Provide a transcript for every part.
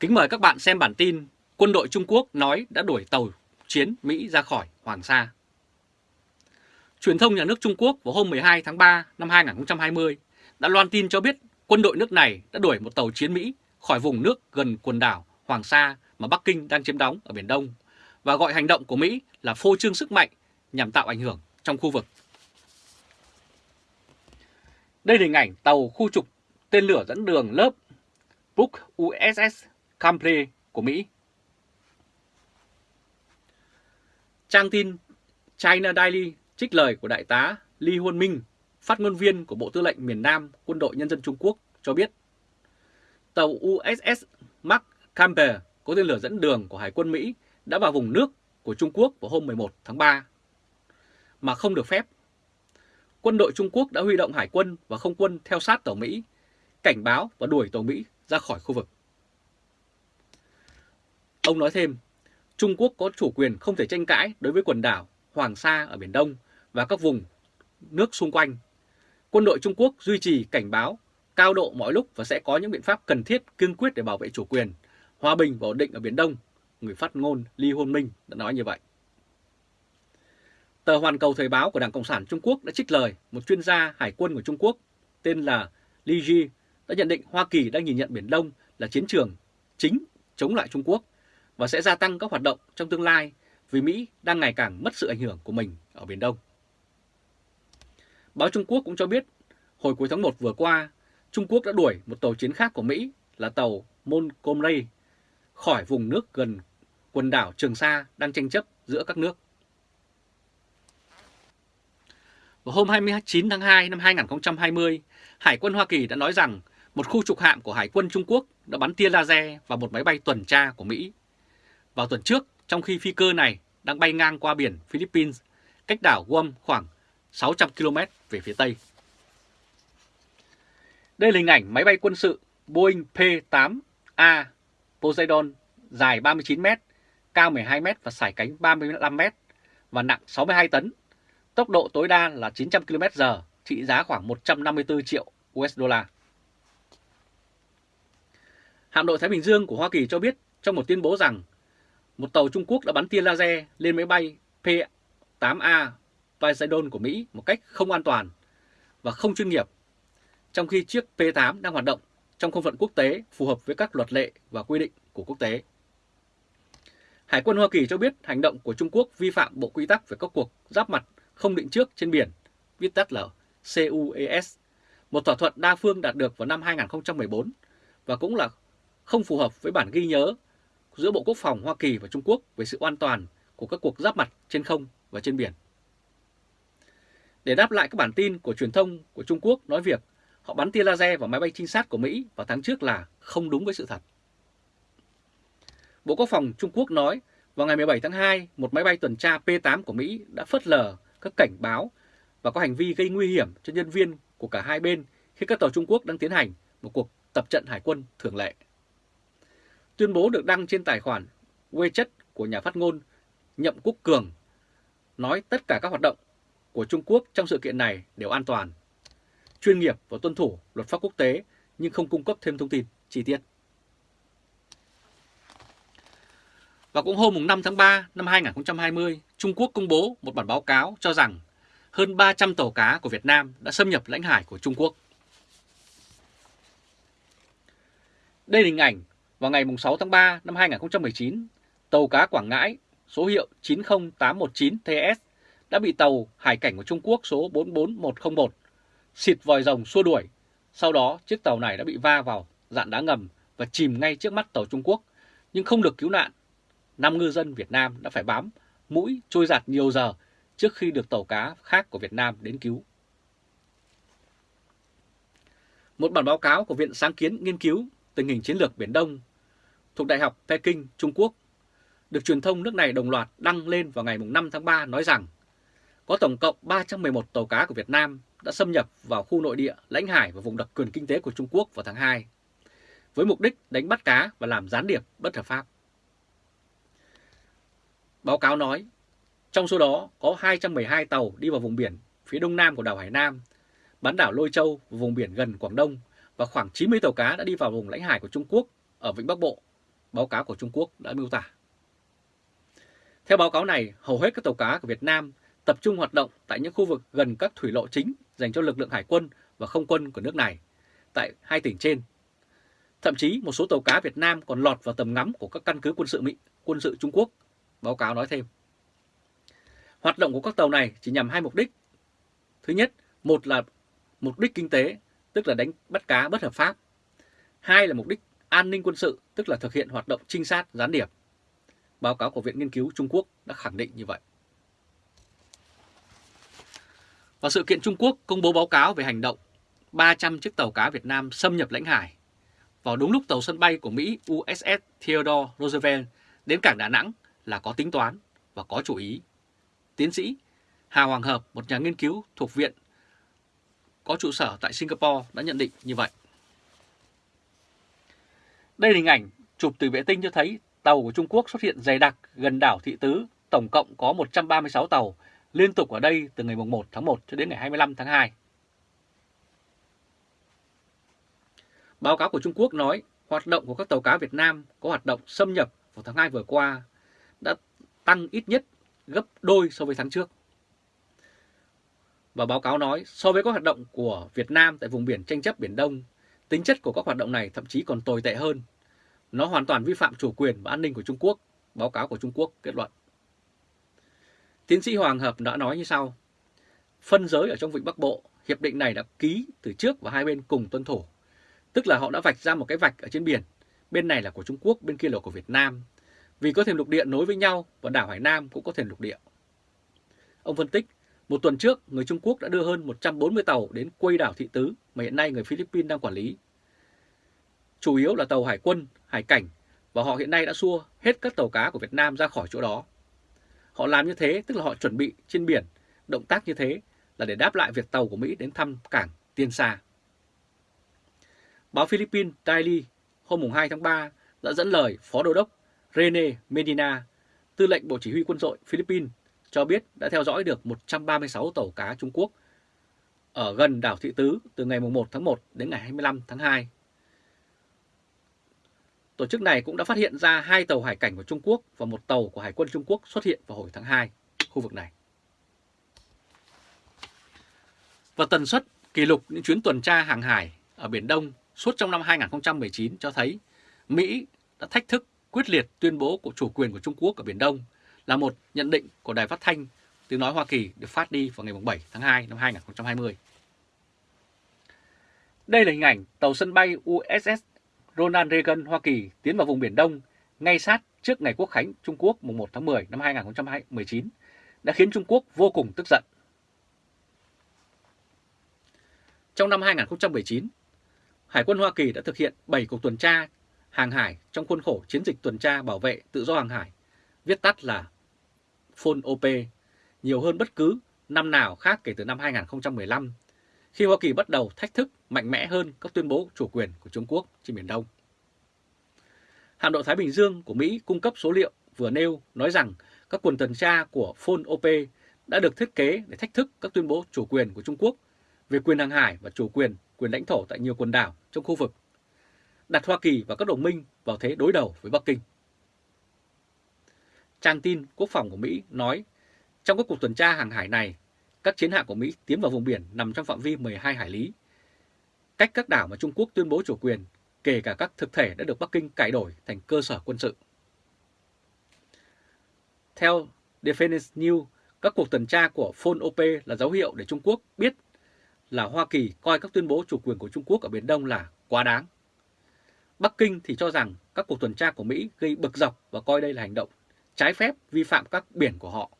Kính mời các bạn xem bản tin Quân đội Trung Quốc nói đã đuổi tàu chiến Mỹ ra khỏi Hoàng Sa. Truyền thông nhà nước Trung Quốc vào hôm 12 tháng 3 năm 2020 đã loan tin cho biết quân đội nước này đã đuổi một tàu chiến Mỹ khỏi vùng nước gần quần đảo Hoàng Sa mà Bắc Kinh đang chiếm đóng ở Biển Đông và gọi hành động của Mỹ là phô trương sức mạnh nhằm tạo ảnh hưởng trong khu vực. Đây là hình ảnh tàu khu trục tên lửa dẫn đường lớp Book USS Cambre của Mỹ. Trang tin China Daily trích lời của Đại tá Li Huân Minh, phát ngôn viên của Bộ Tư lệnh miền Nam Quân đội Nhân dân Trung Quốc cho biết tàu USS Mark Camper có tên lửa dẫn đường của Hải quân Mỹ đã vào vùng nước của Trung Quốc vào hôm 11 tháng 3 mà không được phép. Quân đội Trung Quốc đã huy động hải quân và không quân theo sát tàu Mỹ, cảnh báo và đuổi tàu Mỹ ra khỏi khu vực. Ông nói thêm, Trung Quốc có chủ quyền không thể tranh cãi đối với quần đảo Hoàng Sa ở Biển Đông và các vùng nước xung quanh. Quân đội Trung Quốc duy trì cảnh báo cao độ mọi lúc và sẽ có những biện pháp cần thiết kiên quyết để bảo vệ chủ quyền, hòa bình và ổn định ở Biển Đông, người phát ngôn Lee Hôn Minh đã nói như vậy. Tờ Hoàn Cầu Thời báo của Đảng Cộng sản Trung Quốc đã trích lời một chuyên gia hải quân của Trung Quốc tên là Li Ji đã nhận định Hoa Kỳ đang nhìn nhận Biển Đông là chiến trường chính chống lại Trung Quốc và sẽ gia tăng các hoạt động trong tương lai vì Mỹ đang ngày càng mất sự ảnh hưởng của mình ở Biển Đông. Báo Trung Quốc cũng cho biết hồi cuối tháng 1 vừa qua, Trung Quốc đã đuổi một tàu chiến khác của Mỹ là tàu Montgomery khỏi vùng nước gần quần đảo Trường Sa đang tranh chấp giữa các nước. Vào hôm 29 tháng 2 năm 2020, Hải quân Hoa Kỳ đã nói rằng một khu trục hạm của Hải quân Trung Quốc đã bắn tia laser vào một máy bay tuần tra của Mỹ. Vào tuần trước, trong khi phi cơ này đang bay ngang qua biển Philippines, cách đảo Guam khoảng 600 km về phía Tây. Đây là hình ảnh máy bay quân sự Boeing P-8A Poseidon dài 39m, cao 12m và sải cánh 35m và nặng 62 tấn. Tốc độ tối đa là 900 km/h, trị giá khoảng 154 triệu USD. Hạm đội Thái Bình Dương của Hoa Kỳ cho biết trong một tuyên bố rằng một tàu Trung Quốc đã bắn tia laser lên máy bay P-8A Poseidon của Mỹ một cách không an toàn và không chuyên nghiệp, trong khi chiếc P-8 đang hoạt động trong không phận quốc tế phù hợp với các luật lệ và quy định của quốc tế. Hải quân Hoa Kỳ cho biết hành động của Trung Quốc vi phạm bộ quy tắc về các cuộc giáp mặt không định trước trên biển, viết tắt là CUES, một thỏa thuận đa phương đạt được vào năm 2014 và cũng là không phù hợp với bản ghi nhớ giữa Bộ Quốc phòng Hoa Kỳ và Trung Quốc về sự an toàn của các cuộc giáp mặt trên không và trên biển. Để đáp lại các bản tin của truyền thông của Trung Quốc nói việc họ bắn tia laser vào máy bay trinh sát của Mỹ vào tháng trước là không đúng với sự thật. Bộ Quốc phòng Trung Quốc nói vào ngày 17 tháng 2, một máy bay tuần tra P-8 của Mỹ đã phớt lờ các cảnh báo và có hành vi gây nguy hiểm cho nhân viên của cả hai bên khi các tàu Trung Quốc đang tiến hành một cuộc tập trận hải quân thường lệ. Tuyên bố được đăng trên tài khoản WeChat của nhà phát ngôn Nhậm Quốc Cường nói tất cả các hoạt động của Trung Quốc trong sự kiện này đều an toàn, chuyên nghiệp và tuân thủ luật pháp quốc tế nhưng không cung cấp thêm thông tin chi tiết. Và cũng hôm 5 tháng 3 năm 2020, Trung Quốc công bố một bản báo cáo cho rằng hơn 300 tàu cá của Việt Nam đã xâm nhập lãnh hải của Trung Quốc. Đây là hình ảnh vào ngày 6 tháng 3 năm 2019, tàu cá Quảng Ngãi số hiệu 90819TS đã bị tàu hải cảnh của Trung Quốc số 44101 xịt vòi rồng xua đuổi. Sau đó chiếc tàu này đã bị va vào dạn đá ngầm và chìm ngay trước mắt tàu Trung Quốc nhưng không được cứu nạn. Năm ngư dân Việt Nam đã phải bám mũi trôi giạt nhiều giờ trước khi được tàu cá khác của Việt Nam đến cứu. Một bản báo cáo của Viện Sáng kiến Nghiên cứu Tình hình Chiến lược Biển Đông thuộc Đại học Peking, Trung Quốc, được truyền thông nước này đồng loạt đăng lên vào ngày 5 tháng 3 nói rằng có tổng cộng 311 tàu cá của Việt Nam đã xâm nhập vào khu nội địa, lãnh hải và vùng đặc quyền kinh tế của Trung Quốc vào tháng 2, với mục đích đánh bắt cá và làm gián điệp bất hợp pháp. Báo cáo nói, trong số đó có 212 tàu đi vào vùng biển phía đông nam của đảo Hải Nam, bán đảo Lôi Châu và vùng biển gần Quảng Đông và khoảng 90 tàu cá đã đi vào vùng lãnh hải của Trung Quốc ở Vịnh Bắc Bộ báo cáo của Trung Quốc đã miêu tả. Theo báo cáo này, hầu hết các tàu cá của Việt Nam tập trung hoạt động tại những khu vực gần các thủy lộ chính dành cho lực lượng hải quân và không quân của nước này tại hai tỉnh trên. Thậm chí một số tàu cá Việt Nam còn lọt vào tầm ngắm của các căn cứ quân sự Mỹ, quân sự Trung Quốc, báo cáo nói thêm. Hoạt động của các tàu này chỉ nhằm hai mục đích. Thứ nhất, một là mục đích kinh tế, tức là đánh bắt cá bất hợp pháp. Hai là mục đích an ninh quân sự, tức là thực hiện hoạt động trinh sát gián điệp. Báo cáo của Viện Nghiên cứu Trung Quốc đã khẳng định như vậy. Và sự kiện Trung Quốc công bố báo cáo về hành động 300 chiếc tàu cá Việt Nam xâm nhập lãnh hải vào đúng lúc tàu sân bay của Mỹ USS Theodore Roosevelt đến cảng Đà Nẵng là có tính toán và có chủ ý. Tiến sĩ Hà Hoàng Hợp, một nhà nghiên cứu thuộc viện có trụ sở tại Singapore đã nhận định như vậy. Đây là hình ảnh chụp từ vệ tinh cho thấy tàu của Trung Quốc xuất hiện dày đặc gần đảo Thị Tứ, tổng cộng có 136 tàu liên tục ở đây từ ngày 1 tháng 1 cho đến ngày 25 tháng 2. Báo cáo của Trung Quốc nói hoạt động của các tàu cá Việt Nam có hoạt động xâm nhập vào tháng 2 vừa qua đã tăng ít nhất gấp đôi so với tháng trước. Và báo cáo nói so với các hoạt động của Việt Nam tại vùng biển tranh chấp Biển Đông, tính chất của các hoạt động này thậm chí còn tồi tệ hơn. Nó hoàn toàn vi phạm chủ quyền và an ninh của Trung Quốc, báo cáo của Trung Quốc kết luận. Tiến sĩ Hoàng Hợp đã nói như sau. Phân giới ở trong vịnh Bắc Bộ, hiệp định này đã ký từ trước và hai bên cùng tuân thủ. Tức là họ đã vạch ra một cái vạch ở trên biển, bên này là của Trung Quốc, bên kia là của Việt Nam. Vì có thềm lục địa nối với nhau và đảo Hải Nam cũng có thềm lục địa. Ông phân tích, một tuần trước, người Trung Quốc đã đưa hơn 140 tàu đến quây đảo Thị Tứ mà hiện nay người Philippines đang quản lý. Chủ yếu là tàu hải quân, hải cảnh và họ hiện nay đã xua hết các tàu cá của Việt Nam ra khỏi chỗ đó. Họ làm như thế tức là họ chuẩn bị trên biển, động tác như thế là để đáp lại việc tàu của Mỹ đến thăm cảng Tiên Sa. Báo Philippines Daily hôm 2 tháng 3 đã dẫn lời Phó Đô đốc Rene Medina, tư lệnh Bộ Chỉ huy Quân đội Philippines, cho biết đã theo dõi được 136 tàu cá Trung Quốc ở gần đảo Thị Tứ từ ngày 1 tháng 1 đến ngày 25 tháng 2 Tổ chức này cũng đã phát hiện ra hai tàu hải cảnh của Trung Quốc và một tàu của Hải quân Trung Quốc xuất hiện vào hồi tháng 2 khu vực này. Và tần suất kỷ lục những chuyến tuần tra hàng hải ở Biển Đông suốt trong năm 2019 cho thấy Mỹ đã thách thức quyết liệt tuyên bố của chủ quyền của Trung Quốc ở Biển Đông là một nhận định của Đài Phát Thanh tiếng nói Hoa Kỳ được phát đi vào ngày 7 tháng 2 năm 2020. Đây là hình ảnh tàu sân bay USS Ronald Reagan Hoa Kỳ tiến vào vùng Biển Đông ngay sát trước ngày Quốc khánh Trung Quốc mùng 1 tháng 10 năm 2019 đã khiến Trung Quốc vô cùng tức giận. Trong năm 2019, Hải quân Hoa Kỳ đã thực hiện 7 cuộc tuần tra hàng hải trong khuôn khổ chiến dịch tuần tra bảo vệ tự do hàng hải, viết tắt là FONOP, nhiều hơn bất cứ năm nào khác kể từ năm 2015 khi Hoa Kỳ bắt đầu thách thức mạnh mẽ hơn các tuyên bố chủ quyền của Trung Quốc trên Biển Đông. Hạm đội Thái Bình Dương của Mỹ cung cấp số liệu vừa nêu nói rằng các quần tuần tra của Phone OP đã được thiết kế để thách thức các tuyên bố chủ quyền của Trung Quốc về quyền hàng hải và chủ quyền, quyền lãnh thổ tại nhiều quần đảo trong khu vực, đặt Hoa Kỳ và các đồng minh vào thế đối đầu với Bắc Kinh. Trang tin quốc phòng của Mỹ nói trong các cuộc tuần tra hàng hải này, các chiến hạm của Mỹ tiến vào vùng biển nằm trong phạm vi 12 hải lý, cách các đảo mà Trung Quốc tuyên bố chủ quyền, kể cả các thực thể đã được Bắc Kinh cải đổi thành cơ sở quân sự. Theo Defense News, các cuộc tuần tra của Phone OP là dấu hiệu để Trung Quốc biết là Hoa Kỳ coi các tuyên bố chủ quyền của Trung Quốc ở Biển Đông là quá đáng. Bắc Kinh thì cho rằng các cuộc tuần tra của Mỹ gây bực dọc và coi đây là hành động trái phép vi phạm các biển của họ.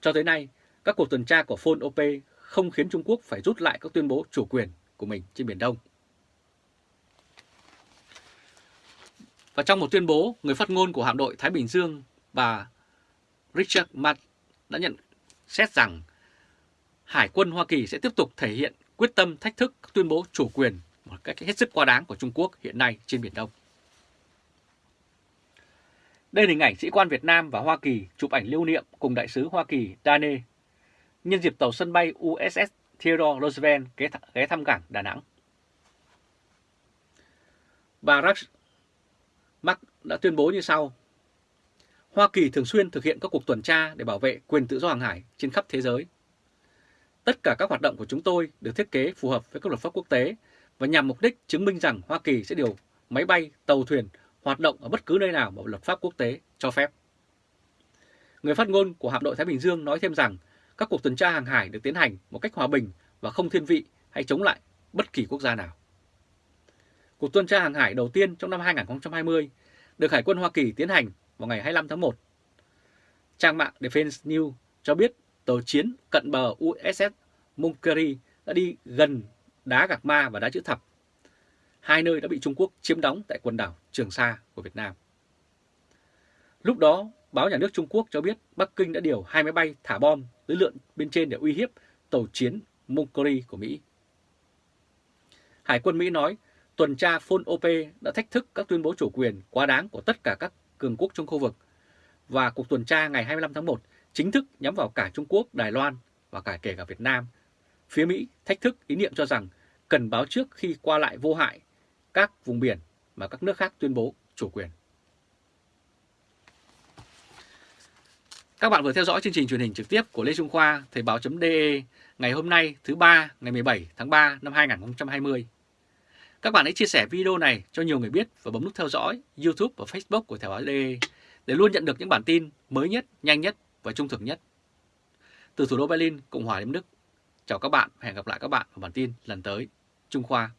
Cho tới nay, các cuộc tuần tra của Phone OP không khiến Trung Quốc phải rút lại các tuyên bố chủ quyền của mình trên Biển Đông. Và trong một tuyên bố, người phát ngôn của hạm đội Thái Bình Dương, bà Richard Matt đã nhận xét rằng Hải quân Hoa Kỳ sẽ tiếp tục thể hiện quyết tâm thách thức các tuyên bố chủ quyền một cách hết sức quá đáng của Trung Quốc hiện nay trên Biển Đông. Đây là hình ảnh sĩ quan Việt Nam và Hoa Kỳ chụp ảnh lưu niệm cùng đại sứ Hoa Kỳ Dane nhân dịp tàu sân bay USS Theodore Roosevelt ghé thăm cảng Đà Nẵng. Bà Mark đã tuyên bố như sau. Hoa Kỳ thường xuyên thực hiện các cuộc tuần tra để bảo vệ quyền tự do hàng hải trên khắp thế giới. Tất cả các hoạt động của chúng tôi được thiết kế phù hợp với các luật pháp quốc tế và nhằm mục đích chứng minh rằng Hoa Kỳ sẽ điều máy bay, tàu thuyền hoạt động ở bất cứ nơi nào mà luật pháp quốc tế cho phép. Người phát ngôn của hạm đội Thái Bình Dương nói thêm rằng các cuộc tuần tra hàng hải được tiến hành một cách hòa bình và không thiên vị hay chống lại bất kỳ quốc gia nào. Cuộc tuần tra hàng hải đầu tiên trong năm 2020 được Hải quân Hoa Kỳ tiến hành vào ngày 25 tháng 1. Trang mạng Defense News cho biết tàu chiến cận bờ USS Munkeri đã đi gần đá Gạc Ma và đá Chữ Thập, hai nơi đã bị Trung Quốc chiếm đóng tại quần đảo Trường Sa của Việt Nam. Lúc đó, báo nhà nước Trung Quốc cho biết Bắc Kinh đã điều hai máy bay thả bom dưới lượn bên trên để uy hiếp tàu chiến Munkeri của Mỹ. Hải quân Mỹ nói tuần tra Phôn OP đã thách thức các tuyên bố chủ quyền quá đáng của tất cả các cường quốc trong khu vực và cuộc tuần tra ngày 25 tháng 1 chính thức nhắm vào cả Trung Quốc, Đài Loan và cả kể cả Việt Nam. Phía Mỹ thách thức ý niệm cho rằng cần báo trước khi qua lại vô hại các vùng biển mà các nước khác tuyên bố chủ quyền. Các bạn vừa theo dõi chương trình truyền hình trực tiếp của Lê Trung Khoa, Thời báo.de ngày hôm nay thứ ba ngày 17 tháng 3 năm 2020. Các bạn hãy chia sẻ video này cho nhiều người biết và bấm nút theo dõi YouTube và Facebook của Thời báo.de để luôn nhận được những bản tin mới nhất, nhanh nhất và trung thực nhất. Từ thủ đô Berlin, Cộng hòa Liên Đức, chào các bạn và hẹn gặp lại các bạn ở bản tin lần tới. Trung Khoa